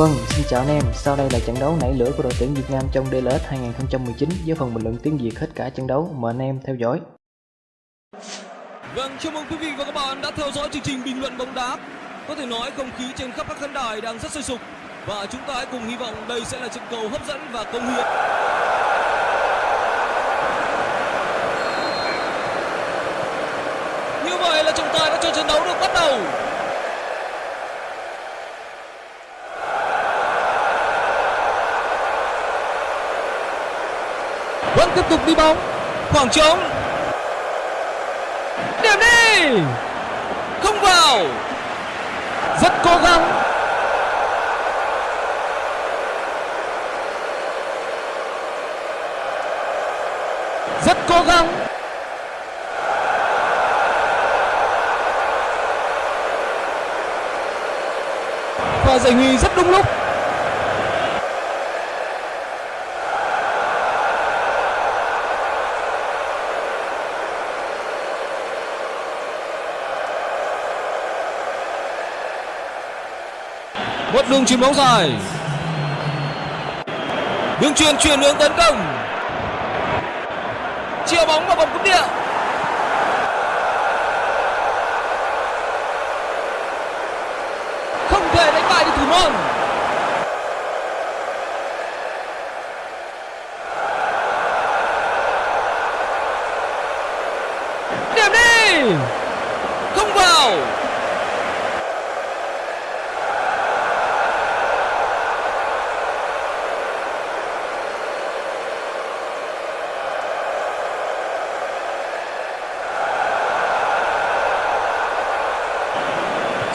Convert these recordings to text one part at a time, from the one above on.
Vâng, xin chào anh em, sau đây là trận đấu nảy lửa của đội tuyển Việt Nam trong DLS 2019 với phần bình luận tiếng Việt hết cả trận đấu, mời anh em theo dõi. Vâng, chào mừng quý vị và các bạn đã theo dõi chương trình bình luận bóng đá. Có thể nói không khí trên khắp các khán đài đang rất sôi sục và chúng ta hãy cùng hy vọng đây sẽ là trận cầu hấp dẫn và công hiến. Như vậy là trọng tài đã cho trận đấu được bắt đầu. Tiếp tục đi bóng. Khoảng trống. Điểm đi. Không vào. Rất cố gắng. Rất cố gắng. Và giải huy rất đúng lúc. Một đường chuyền bóng dài. Đường chuyền chuyển hướng tấn công. Chia bóng vào vòng cấm địa. Không thể đánh bại được thủ môn. Điểm đi. Không vào.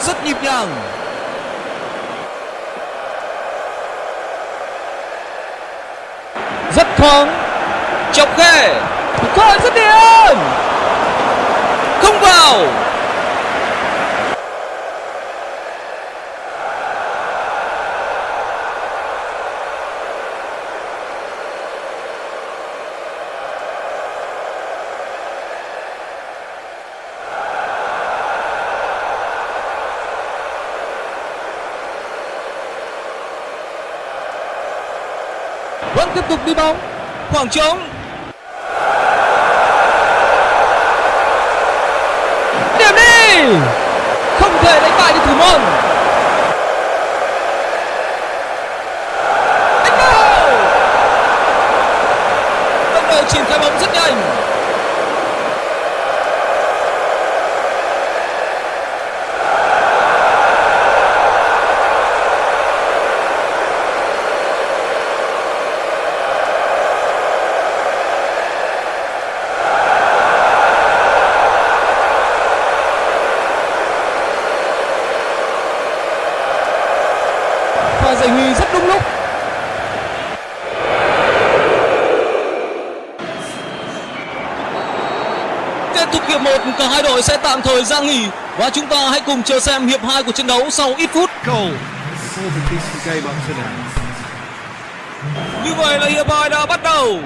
Rất nhịp nhàng. Rất thoáng chọc khe cơ rất điểm không vào. Vẫn tiếp tục đi bóng. Khoảng trống. Điểm đi! Không thể đánh bại được thủ môn đánh vào đồng đội triển khai bóng rất nhanh và giải nguy rất đúng lúc. Kết thúc hiệp 1 cả hai đội sẽ tạm thời ra nghỉ và chúng ta hãy cùng chờ xem hiệp 2 của trận đấu sau ít phút. Như vậy là hiệp 2 đã bắt đầu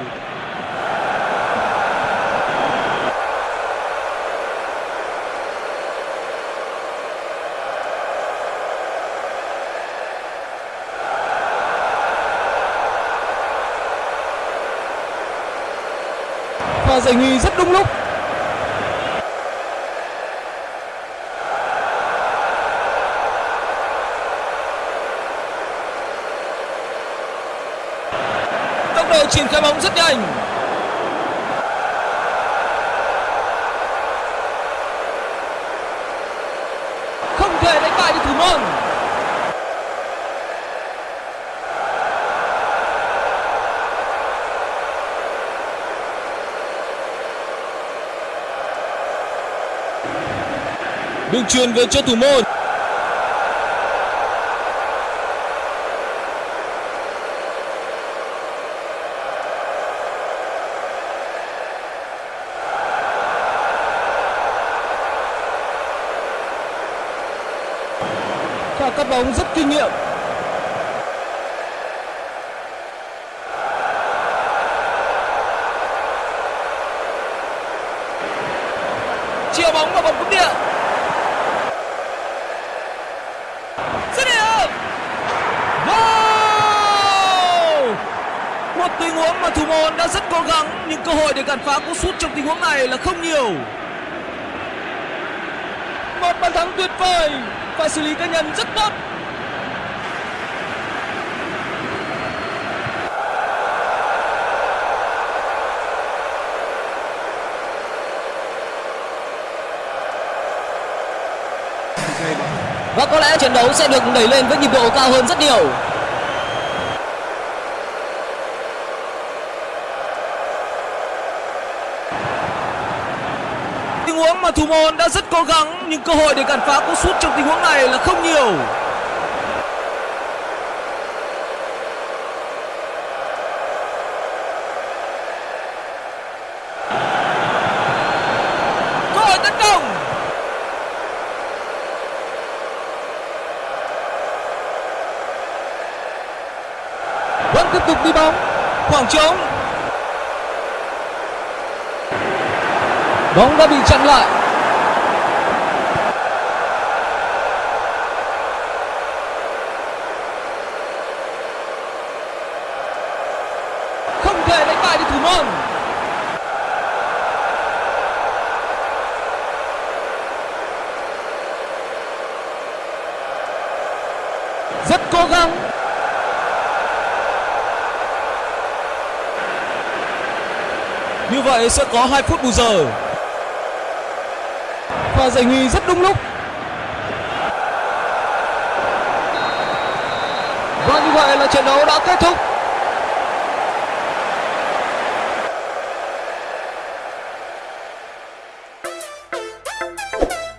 và giải nhì rất đúng lúc. Tốc độ triển khai bóng rất nhanh. Không thể đánh bại được thủ môn. Đường truyền về cho thủ môn. Và cắt bóng rất kinh nghiệm. Chia bóng vào vòng cấm địa dứt điểm tình huống mà thủ môn đã rất cố gắng, nhưng cơ hội để cản phá cú sút trong tình huống này là không nhiều. Một bàn thắng tuyệt vời và xử lý cá nhân rất tốt. Và có lẽ trận đấu sẽ được đẩy lên với nhịp độ cao hơn rất nhiều. Mà thủ môn đã rất cố gắng, nhưng cơ hội để cản phá cú sút trong tình huống này là không nhiều. Cơ hội tấn công. Vẫn tiếp tục đi bóng. Khoảng trống bóng đã bị chặn lại. Không thể đánh bại được thủ môn. Rất cố gắng. Như vậy sẽ có 2 phút bù giờ và giải nghi rất đúng lúc. Và như vậy là trận đấu đã kết thúc. you